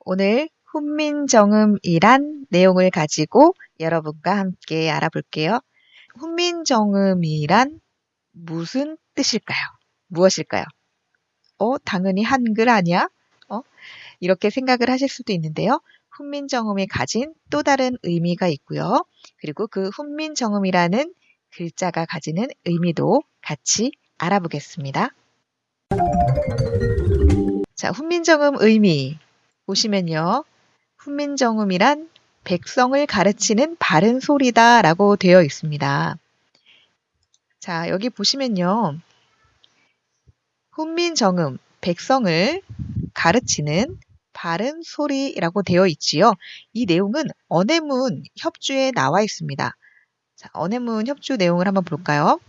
오늘 훈민정음이란 내용을 가지고 여러분과 함께 알아볼게요. 훈민정음이란 무슨 뜻일까요? 무엇일까요? 어, 당연히 한글 아니야? 어? 이렇게 생각을 하실 수도 있는데요. 훈민정음이 가진 또 다른 의미가 있고요. 그리고 그 훈민정음이라는 글자가 가지는 의미도 같이 알아보겠습니다. 자, 훈민정음 의미 보시면요. 훈민정음이란 백성을 가르치는 바른 소리다 라고 되어 있습니다. 자, 여기 보시면요. 훈민정음, 백성을 가르치는 바른 소리라고 되어 있지요. 이 내용은 언해문 협주에 나와 있습니다. 자, 언해문 협주 내용을 한번 볼까요?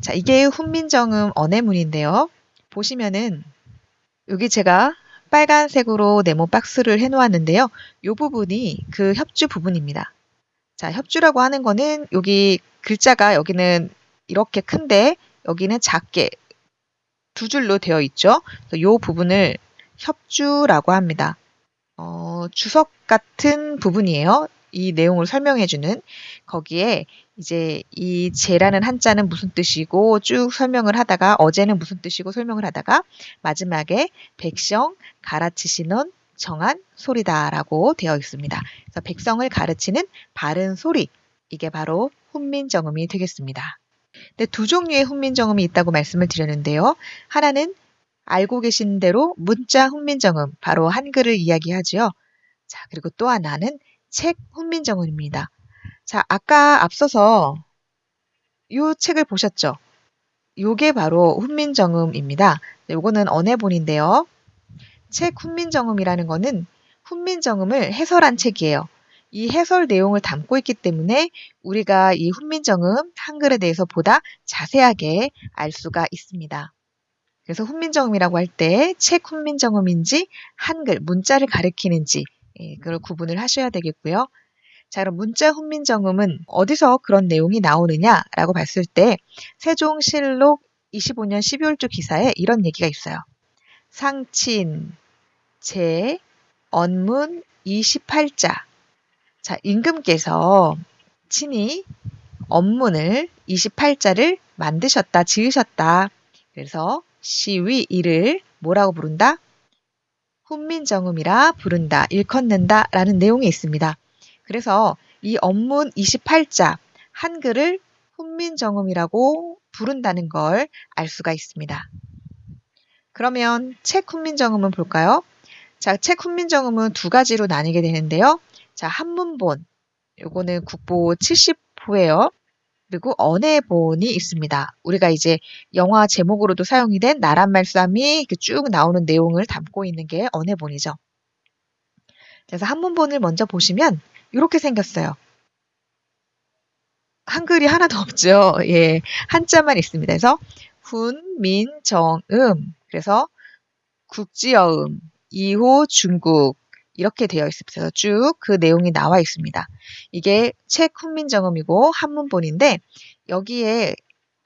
자, 이게 훈민정음 언해문인데요. 보시면은 여기 제가 빨간색으로 네모 박스를 해 놓았는데요. 이 부분이 그 협주 부분입니다. 자, 협주라고 하는 거는 여기 글자가 여기는 이렇게 큰데 여기는 작게 두 줄로 되어 있죠. 이 부분을 협주라고 합니다. 어, 주석 같은 부분이에요. 이 내용을 설명해주는 거기에 이제 이 제라는 한자는 무슨 뜻이고 쭉 설명을 하다가 어제는 무슨 뜻이고 설명을 하다가 마지막에 백성 가르치시는 정한 소리다라고 되어 있습니다. 그래서 백성을 가르치는 바른 소리 이게 바로 훈민정음이 되겠습니다. 근데 두 종류의 훈민정음이 있다고 말씀을 드렸는데요. 하나는 알고 계신 대로 문자 훈민정음, 바로 한글을 이야기하지요. 자, 그리고 또 하나는 책 훈민정음입니다. 자, 아까 앞서서 이 책을 보셨죠? 요게 바로 훈민정음입니다. 요거는 언해본인데요. 책 훈민정음이라는 거는 훈민정음을 해설한 책이에요. 이 해설 내용을 담고 있기 때문에 우리가 이 훈민정음 한글에 대해서 보다 자세하게 알 수가 있습니다. 그래서 훈민정음이라고 할 때 책 훈민정음인지 한글 문자를 가리키는지 예, 그걸 구분을 하셔야 되겠고요. 자, 그럼 문자 훈민정음은 어디서 그런 내용이 나오느냐라고 봤을 때 세종실록 25년 12월조 기사에 이런 얘기가 있어요. 상친, 제, 언문 28자. 자, 임금께서 친히 언문을 28자를 만드셨다, 지으셨다. 그래서 시위 이를 뭐라고 부른다? 훈민정음이라 부른다, 일컫는다 라는 내용이 있습니다. 그래서 이 언문 28자 한글을 훈민정음이라고 부른다는 걸 알 수가 있습니다. 그러면 책 훈민정음은 볼까요? 자, 책 훈민정음은 두 가지로 나뉘게 되는데요. 자, 한문본. 요거는 국보 70호예요. 그리고 언해본이 있습니다. 우리가 이제 영화 제목으로도 사용이 된 나란 말씀이 쭉 나오는 내용을 담고 있는 게 언해본이죠. 그래서 한문본을 먼저 보시면 이렇게 생겼어요. 한글이 하나도 없죠. 예, 한자만 있습니다. 그래서 훈, 민, 정, 음. 그래서 국지어음, 이호, 중국 이렇게 되어 있습니다. 쭉 그 내용이 나와 있습니다. 이게 책 훈민정음이고 한문본인데 여기에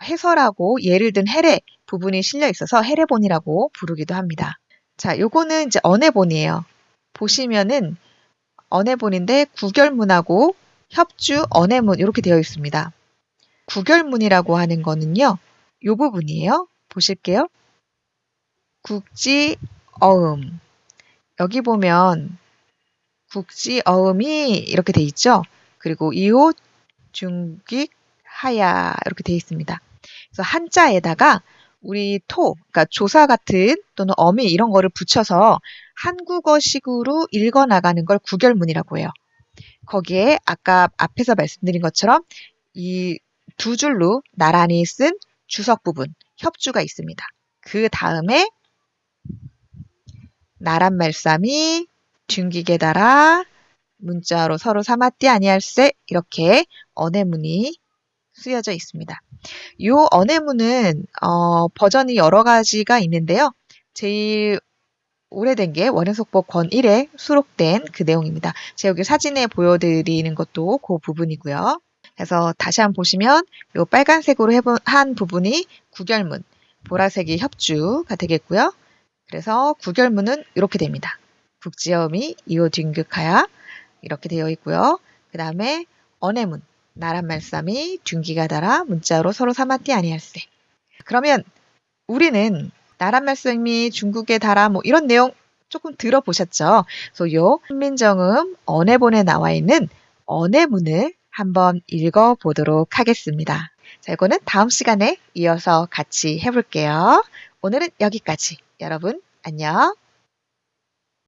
해설하고 예를 든 해례 부분이 실려 있어서 해례본이라고 부르기도 합니다. 자, 요거는 이제 언해본이에요. 보시면은 언해본인데 구결문하고 협주 언해문 이렇게 되어 있습니다. 구결문이라고 하는 거는요. 요 부분이에요. 보실게요. 국지 어음 여기 보면 국지 어음이 이렇게 돼 있죠. 그리고 이호 중기 하야 이렇게 돼 있습니다. 그래서 한자에다가 우리 토, 그러니까 조사 같은 또는 어미 이런 거를 붙여서 한국어식으로 읽어 나가는 걸 구결문이라고 해요. 거기에 아까 앞에서 말씀드린 것처럼 이 두 줄로 나란히 쓴 주석 부분, 협주가 있습니다. 그 다음에 나란 말쌈이 둥기게 달아 문자로 서로 삼았디 아니할세 이렇게 언해문이 쓰여져 있습니다. 이 언해문은 어, 버전이 여러 가지가 있는데요. 제일 오래된 게 원해속법 권 1에 수록된 그 내용입니다. 제가 여기 사진에 보여드리는 것도 그 부분이고요. 그래서 다시 한번 보시면 이 빨간색으로 해본, 한 부분이 구결문, 보라색이 협주가 되겠고요. 그래서 구결문은 이렇게 됩니다. 국지어음이 이오 뒹극하야 이렇게 되어 있고요. 그 다음에 언해문 나란 말씀이 둔기가 달아 문자로 서로 삼았디 아니할세. 그러면 우리는 나란 말씀이 중국에 달아 뭐 이런 내용 조금 들어보셨죠? 그래서 요 훈민정음 언해본에 나와 있는 언해문을 한번 읽어보도록 하겠습니다. 자, 이거는 다음 시간에 이어서 같이 해볼게요. 오늘은 여기까지. 여러분, 안녕.